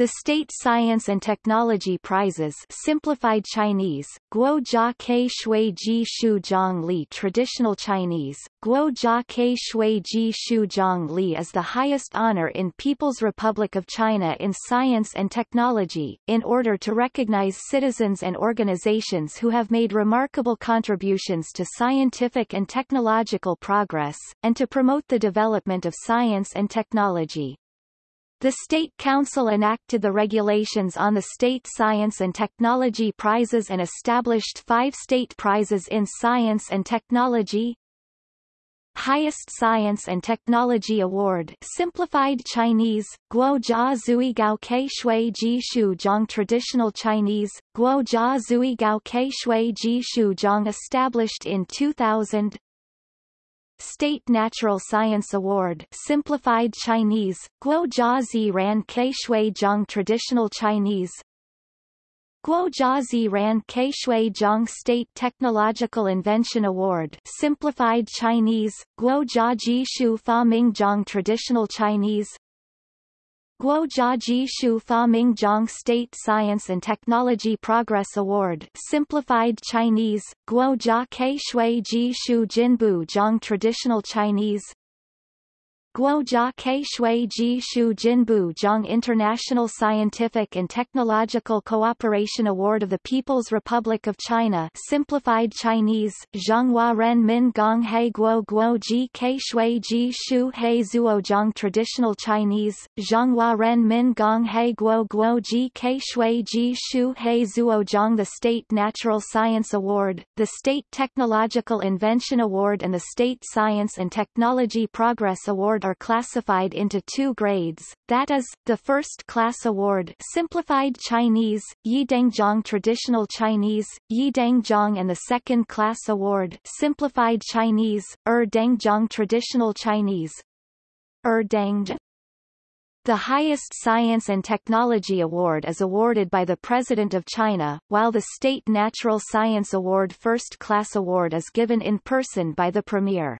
The State Science and Technology Prizes simplified Chinese, Guo Jia Ke Shui Ji Shu Zhang Li Traditional Chinese, Guo Jia Ke Shui Ji Shu Zhang Li is the highest honor in People's Republic of China in science and technology, in order to recognize citizens and organizations who have made remarkable contributions to scientific and technological progress, and to promote the development of science and technology. The State Council enacted the regulations on the State Science and Technology Prizes and established five state prizes in science and technology. Highest Science and Technology Award. Simplified Chinese, Guo Jia Zui Gao Ke Shui Ji Shu Zhang. Traditional Chinese, Guo Jia Zui Gao Ke Shui Ji Shu Zhang. Established in 2000 State Natural Science Award Simplified Chinese, Guo Jia Zi Ran Ke Shui Zhang Traditional Chinese. Guo Jia Zi Ran Ke Shui Zhang State Technological Invention Award Simplified Chinese, Guo Jia Ji Shu Fa Ming Zhang Traditional Chinese Guo Ji Shu Fa State Science and Technology Progress Award Simplified Chinese, Guo Jia Ke Shui Ji Shu Jinbu Zhang Traditional Chinese Guo Jia Ke Shui Ji Shu Jinbu Zhang International Scientific and Technological Cooperation Award of the People's Republic of China Simplified Chinese, Zhanghua Ren Min Gong He Guo Guo Ji Ke Shui Ji Shu He Zuo Zhang Traditional Chinese, Zhanghua Ren Min Gong He Guo Guo Ji Ke Shui Ji Shu He Zuo Zhang The State Natural Science Award, the State Technological Invention Award and the State Science and Technology Progress Award award are classified into two grades, that is, the first class award simplified Chinese, Yidanggzhong Traditional Chinese, Yidanggzhong and the second class award simplified Chinese, Er Danggzhong Traditional Chinese, Er Dang the highest science and technology award is awarded by the President of China, while the State Natural Science Award First Class Award is given in person by the Premier.